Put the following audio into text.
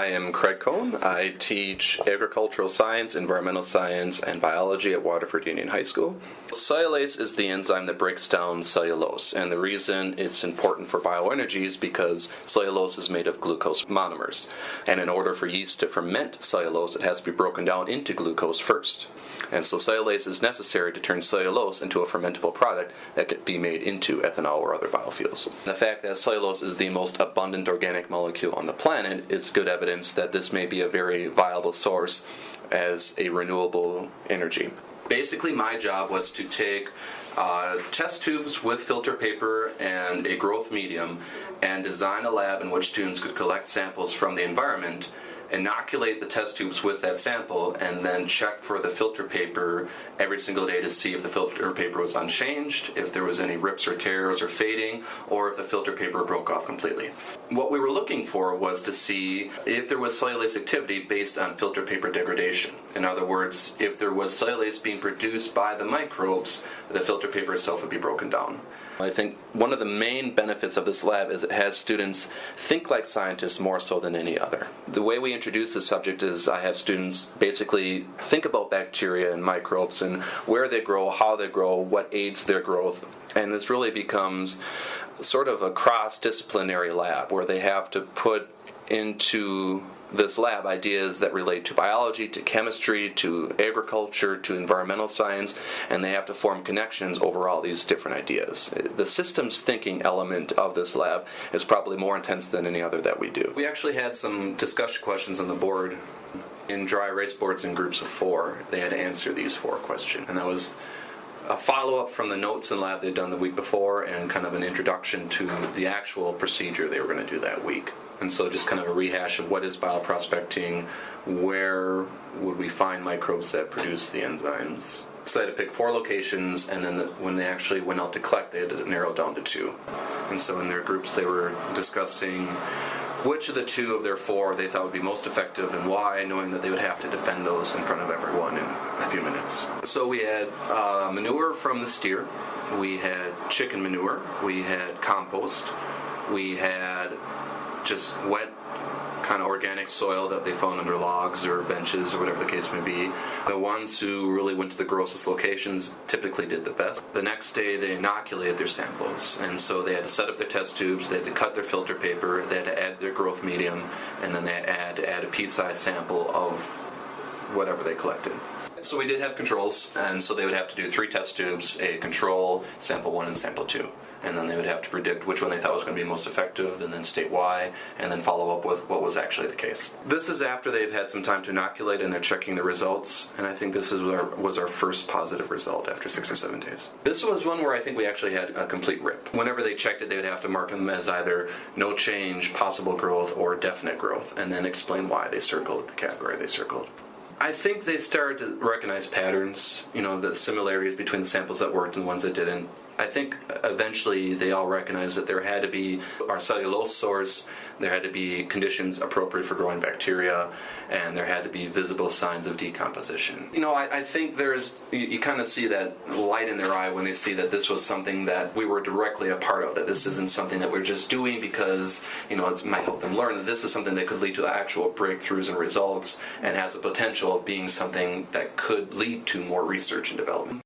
I am Craig Cohn. I teach agricultural science, environmental science, and biology at Waterford Union High School. Cellulase is the enzyme that breaks down cellulose, and the reason it's important for bioenergy is because cellulose is made of glucose monomers. And in order for yeast to ferment cellulose, it has to be broken down into glucose first. And so cellulase is necessary to turn cellulose into a fermentable product that could be made into ethanol or other biofuels. The fact that cellulose is the most abundant organic molecule on the planet is good evidence that this may be a very viable source as a renewable energy. Basically, my job was to take uh, test tubes with filter paper and a growth medium and design a lab in which students could collect samples from the environment inoculate the test tubes with that sample, and then check for the filter paper every single day to see if the filter paper was unchanged, if there was any rips or tears or fading, or if the filter paper broke off completely. What we were looking for was to see if there was cellulase activity based on filter paper degradation. In other words, if there was cellulase being produced by the microbes, the filter paper itself would be broken down. I think one of the main benefits of this lab is it has students think like scientists more so than any other. The way we introduce the subject is I have students basically think about bacteria and microbes and where they grow, how they grow, what aids their growth, and this really becomes sort of a cross disciplinary lab where they have to put into this lab ideas that relate to biology, to chemistry, to agriculture, to environmental science, and they have to form connections over all these different ideas. The systems thinking element of this lab is probably more intense than any other that we do. We actually had some discussion questions on the board in dry erase boards in groups of four. They had to answer these four questions, and that was a follow up from the notes in lab they'd done the week before and kind of an introduction to the actual procedure they were going to do that week. And so just kind of a rehash of what is bioprospecting, where would we find microbes that produce the enzymes. So they had to pick four locations, and then the, when they actually went out to collect, they had to narrow it down to two. And so in their groups, they were discussing which of the two of their four they thought would be most effective and why, knowing that they would have to defend those in front of everyone in a few minutes. So we had uh, manure from the steer, we had chicken manure, we had compost, we had just wet kind of organic soil that they found under logs or benches or whatever the case may be. The ones who really went to the grossest locations typically did the best. The next day they inoculated their samples, and so they had to set up their test tubes, they had to cut their filter paper, they had to add their growth medium, and then they had to add a pea-sized sample of whatever they collected. So we did have controls, and so they would have to do three test tubes, a control, sample one, and sample two. And then they would have to predict which one they thought was going to be most effective, and then state why, and then follow up with what was actually the case. This is after they've had some time to inoculate and they're checking the results, and I think this is our, was our first positive result after six or seven days. This was one where I think we actually had a complete rip. Whenever they checked it, they would have to mark them as either no change, possible growth, or definite growth, and then explain why they circled the category they circled. I think they started to recognize patterns, you know, the similarities between the samples that worked and the ones that didn't. I think eventually they all recognized that there had to be our cellulose source, there had to be conditions appropriate for growing bacteria, and there had to be visible signs of decomposition. You know, I, I think there's, you, you kind of see that light in their eye when they see that this was something that we were directly a part of, that this isn't something that we're just doing because, you know, it might help them learn, that this is something that could lead to actual breakthroughs and results and has a potential of being something that could lead to more research and development.